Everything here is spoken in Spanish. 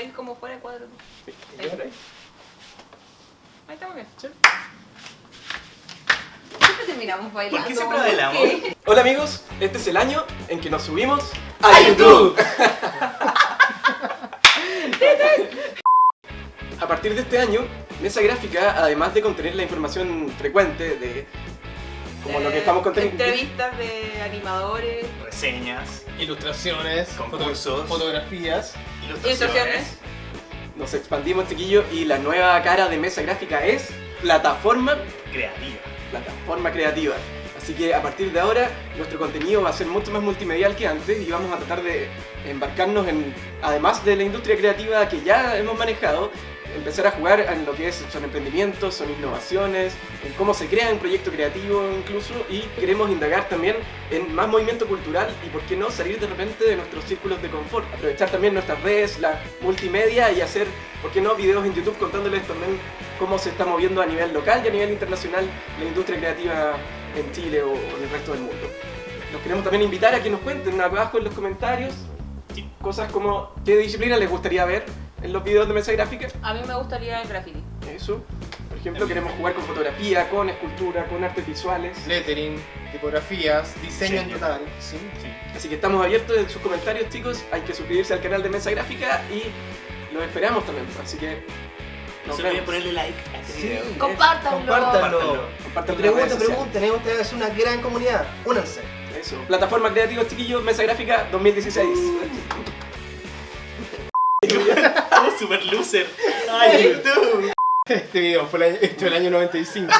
estáis como fuera de cuadro. ¿Y ahora? Ahí estamos bien. Sí. Siempre terminamos bailando. ¿Por qué siempre bailamos? ¿Qué? Hola amigos, este es el año en que nos subimos ¡A a YouTube. A partir de este año, Mesa Gráfica, además de contener la información frecuente de como lo que estamos conteniendo, Entrevistas de animadores, Reseñas, Ilustraciones, Concursos. foto- fotografías. ilustraciones. nos expandimos, chiquillo, y la nueva cara de Mesa Gráfica es plataforma, Creativa. plataforma creativa. Así que a partir de ahora, nuestro contenido va a ser mucho más multimedial que antes y vamos a tratar de embarcarnos en, además de la industria creativa que ya hemos manejado, empezar a jugar en lo que es, son emprendimientos, son innovaciones, en cómo se crea un proyecto creativo incluso y queremos indagar también en más movimiento cultural y por qué no salir de repente de nuestros círculos de confort, aprovechar también nuestras redes, la multimedia y hacer, por qué no, videos en YouTube contándoles también cómo se está moviendo a nivel local y a nivel internacional la industria creativa en Chile o en el resto del mundo. Los queremos también invitar a que nos cuenten abajo en los comentarios cosas como qué disciplina les gustaría ver en los videos de mesa gráfica. a mí me gustaría el graffiti. Eso. Por ejemplo, queremos jugar con fotografía, con escultura, con artes visuales. lettering, tipografías, diseño en total. ¿sí? Sí. Así que estamos abiertos en sus comentarios, chicos. Hay que suscribirse al canal de Mesa Gráfica y los esperamos también. Así que No se olviden ponerle like a este Sí. video. Compártanlo. Compártanlo. Redes sociales. pregunten, ustedes es una gran comunidad. Únanse. Eso. Plataforma Creativos Chiquillos, Mesa Gráfica 2016. Oh, super loser. Ay, YouTube. Este video fue el año, fue el año 95.